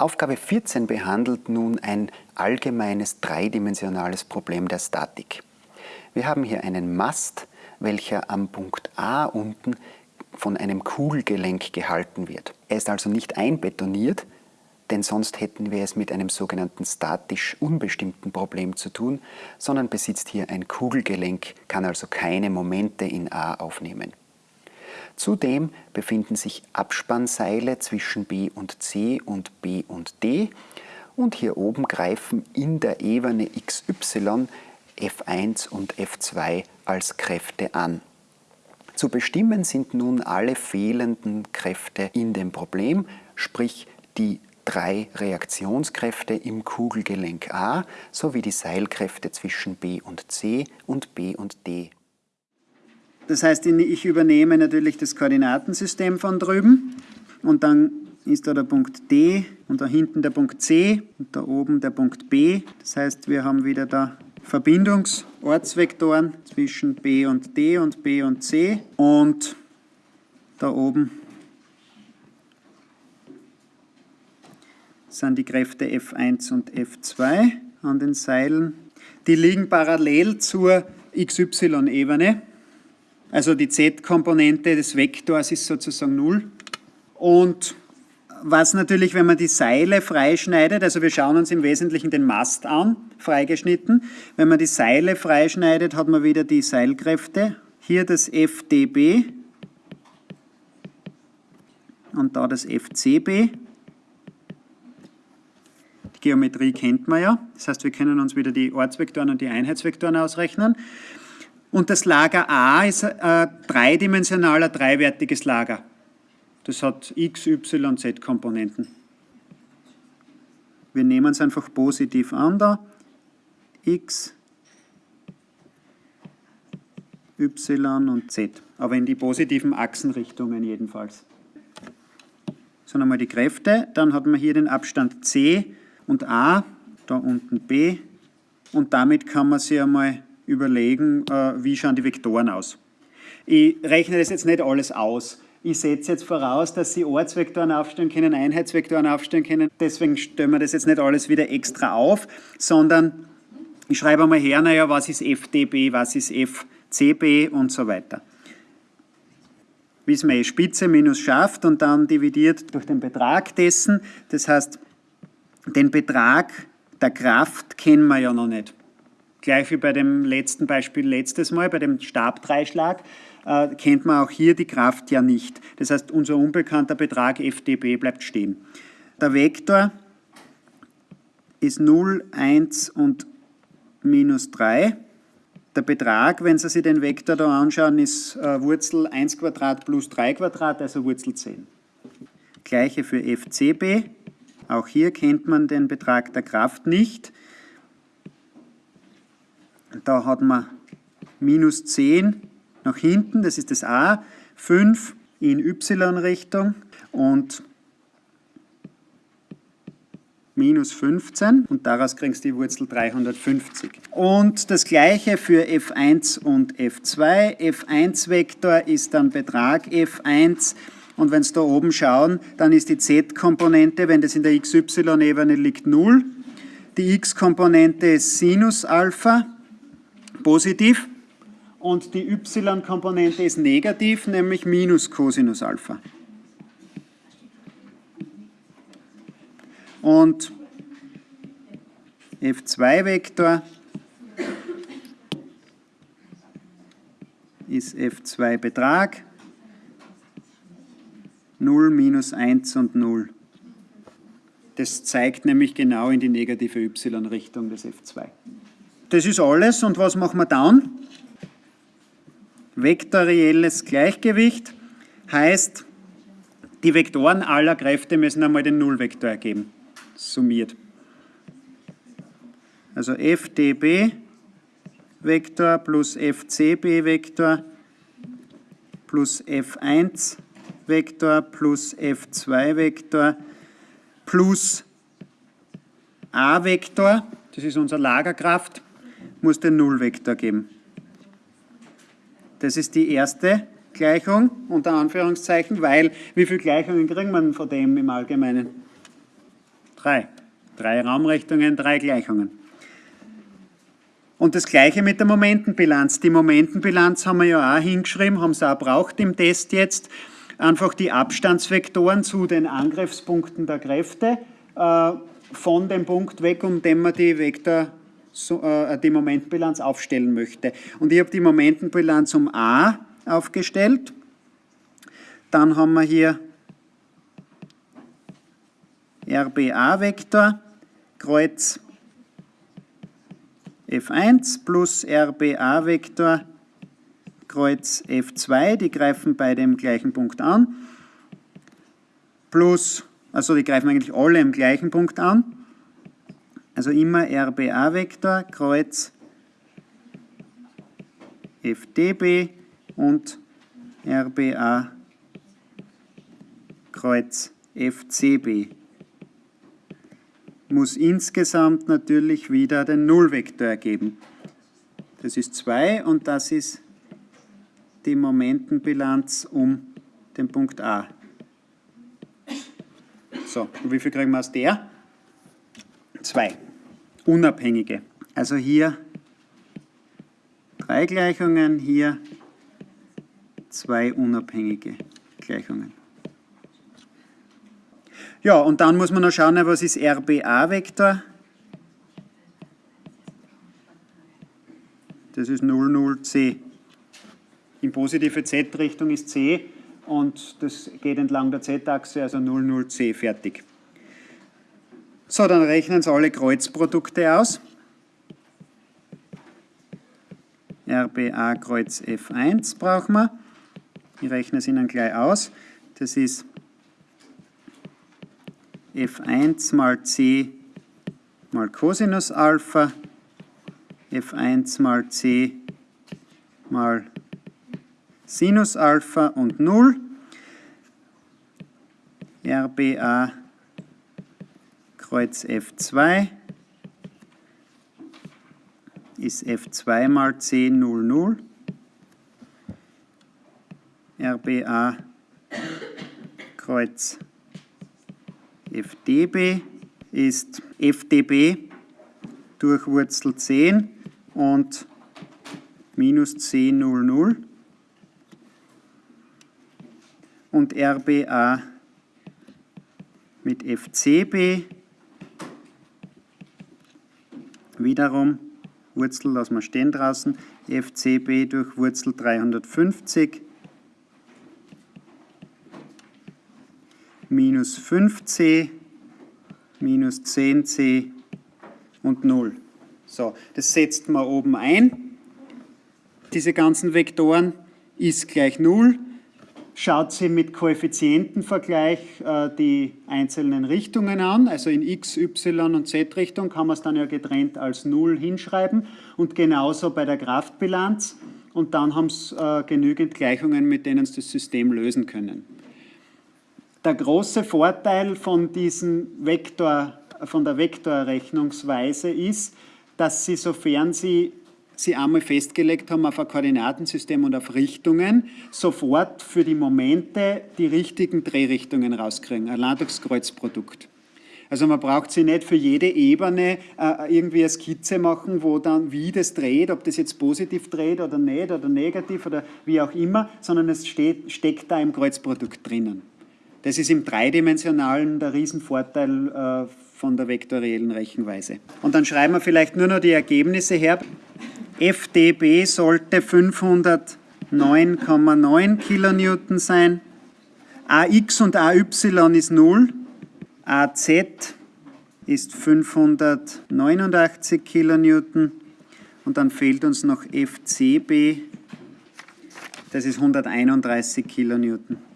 Aufgabe 14 behandelt nun ein allgemeines dreidimensionales Problem der Statik. Wir haben hier einen Mast, welcher am Punkt A unten von einem Kugelgelenk gehalten wird. Er ist also nicht einbetoniert, denn sonst hätten wir es mit einem sogenannten statisch unbestimmten Problem zu tun, sondern besitzt hier ein Kugelgelenk, kann also keine Momente in A aufnehmen. Zudem befinden sich Abspannseile zwischen B und C und B und D und hier oben greifen in der Ebene XY F1 und F2 als Kräfte an. Zu bestimmen sind nun alle fehlenden Kräfte in dem Problem, sprich die drei Reaktionskräfte im Kugelgelenk A sowie die Seilkräfte zwischen B und C und B und D. Das heißt, ich übernehme natürlich das Koordinatensystem von drüben und dann ist da der Punkt D und da hinten der Punkt C und da oben der Punkt B. Das heißt, wir haben wieder da Verbindungsortsvektoren zwischen B und D und B und C und da oben sind die Kräfte F1 und F2 an den Seilen. Die liegen parallel zur XY-Ebene. Also die Z-Komponente des Vektors ist sozusagen 0. Und was natürlich, wenn man die Seile freischneidet, also wir schauen uns im Wesentlichen den Mast an, freigeschnitten. Wenn man die Seile freischneidet, hat man wieder die Seilkräfte. Hier das FDB und da das FCB. Die Geometrie kennt man ja, das heißt, wir können uns wieder die Ortsvektoren und die Einheitsvektoren ausrechnen. Und das Lager A ist ein dreidimensionaler, dreiwertiges Lager. Das hat x, y, z Komponenten. Wir nehmen es einfach positiv an da. x, y und z. Aber in die positiven Achsenrichtungen jedenfalls. So, nochmal die Kräfte. Dann hat man hier den Abstand c und a, da unten b. Und damit kann man sich einmal überlegen, äh, wie schauen die Vektoren aus. Ich rechne das jetzt nicht alles aus. Ich setze jetzt voraus, dass Sie Ortsvektoren aufstellen können, Einheitsvektoren aufstellen können. Deswegen stellen wir das jetzt nicht alles wieder extra auf, sondern ich schreibe einmal her, naja, was ist FDB, was ist FCB und so weiter. Wissen wir eh, Spitze minus Schaft und dann dividiert durch den Betrag dessen. Das heißt, den Betrag der Kraft kennen wir ja noch nicht. Gleich wie bei dem letzten Beispiel letztes Mal, bei dem Stabdreischlag, äh, kennt man auch hier die Kraft ja nicht. Das heißt, unser unbekannter Betrag FDB bleibt stehen. Der Vektor ist 0, 1 und minus 3. Der Betrag, wenn Sie sich den Vektor da anschauen, ist äh, Wurzel 1 Quadrat plus 3 Quadrat, also Wurzel 10. Gleiche für FCB. Auch hier kennt man den Betrag der Kraft nicht. Da hat man minus 10 nach hinten, das ist das A, 5 in y-Richtung und minus 15 und daraus kriegst du die Wurzel 350. Und das gleiche für f1 und f2. f1-Vektor ist dann Betrag f1 und wenn Sie da oben schauen, dann ist die z-Komponente, wenn das in der xy-Ebene liegt, 0. Die x-Komponente ist Sinus Alpha, positiv und die y-Komponente ist negativ, nämlich minus Cosinus Alpha. Und F2-Vektor ist F2 Betrag, 0, minus 1 und 0. Das zeigt nämlich genau in die negative y-Richtung des F2. Das ist alles und was machen wir dann? Vektorielles Gleichgewicht heißt, die Vektoren aller Kräfte müssen einmal den Nullvektor ergeben, summiert. Also FDB Vektor plus FCB Vektor plus F1 Vektor plus F2 Vektor plus A Vektor, das ist unsere Lagerkraft, muss den Nullvektor geben. Das ist die erste Gleichung, unter Anführungszeichen, weil wie viele Gleichungen kriegt man von dem im Allgemeinen? 3. Drei Raumrichtungen, drei Gleichungen. Und das gleiche mit der Momentenbilanz. Die Momentenbilanz haben wir ja auch hingeschrieben, haben sie auch braucht im Test jetzt. Einfach die Abstandsvektoren zu den Angriffspunkten der Kräfte äh, von dem Punkt weg, um den man die Vektor, so, äh, die Momentenbilanz aufstellen möchte. Und ich habe die Momentenbilanz um A aufgestellt. Dann haben wir hier RBA-Vektor, Kreuz F1 plus RBA-Vektor, Kreuz F2, die greifen bei dem gleichen Punkt an, plus, also die greifen eigentlich alle im gleichen Punkt an, also immer RBA-Vektor, Kreuz FDB und RBA Kreuz FCB muss insgesamt natürlich wieder den Nullvektor ergeben. Das ist 2 und das ist die Momentenbilanz um den Punkt A. So, und wie viel kriegen wir aus der? 2. Unabhängige. Also hier drei Gleichungen, hier zwei unabhängige Gleichungen. Ja, und dann muss man noch schauen, was ist RBA-Vektor? Das ist 00C. In positive Z-Richtung ist C und das geht entlang der Z-Achse, also 00C, fertig. So, dann rechnen Sie alle Kreuzprodukte aus. RBA Kreuz F1 brauchen wir. Ich rechne es Ihnen gleich aus. Das ist f1 mal c mal Cosinus Alpha, f1 mal c mal Sinus Alpha und 0, RBA Kreuz F2 ist F2 mal C 0, 0. RBA Kreuz FDB ist FDB durch Wurzel 10 und minus C 0, 0 und RBA mit FCB wiederum Wurzel lassen wir stehen draußen, FCB durch Wurzel 350 minus 5c, minus 10c und 0. So, das setzt man oben ein. Diese ganzen Vektoren ist gleich 0. Schaut sie mit Koeffizientenvergleich äh, die einzelnen Richtungen an, also in x, y und z-Richtung kann man es dann ja getrennt als 0 hinschreiben. Und genauso bei der Kraftbilanz. Und dann haben Sie äh, genügend Gleichungen, mit denen Sie das System lösen können. Der große Vorteil von, diesen Vektor, von der Vektorrechnungsweise ist, dass Sie, sofern Sie sie einmal festgelegt haben auf ein Koordinatensystem und auf Richtungen, sofort für die Momente die richtigen Drehrichtungen rauskriegen, ein Ladungskreuzprodukt. Also man braucht sie nicht für jede Ebene äh, irgendwie eine Skizze machen, wo dann wie das dreht, ob das jetzt positiv dreht oder nicht oder negativ oder wie auch immer, sondern es steht, steckt da im Kreuzprodukt drinnen. Das ist im Dreidimensionalen der Riesenvorteil äh, von der vektoriellen Rechenweise. Und dann schreiben wir vielleicht nur noch die Ergebnisse her. FDB sollte 509,9 Kilonewton sein. AX und AY ist 0. AZ ist 589 Kilonewton. Und dann fehlt uns noch FCB, das ist 131 Kilonewton.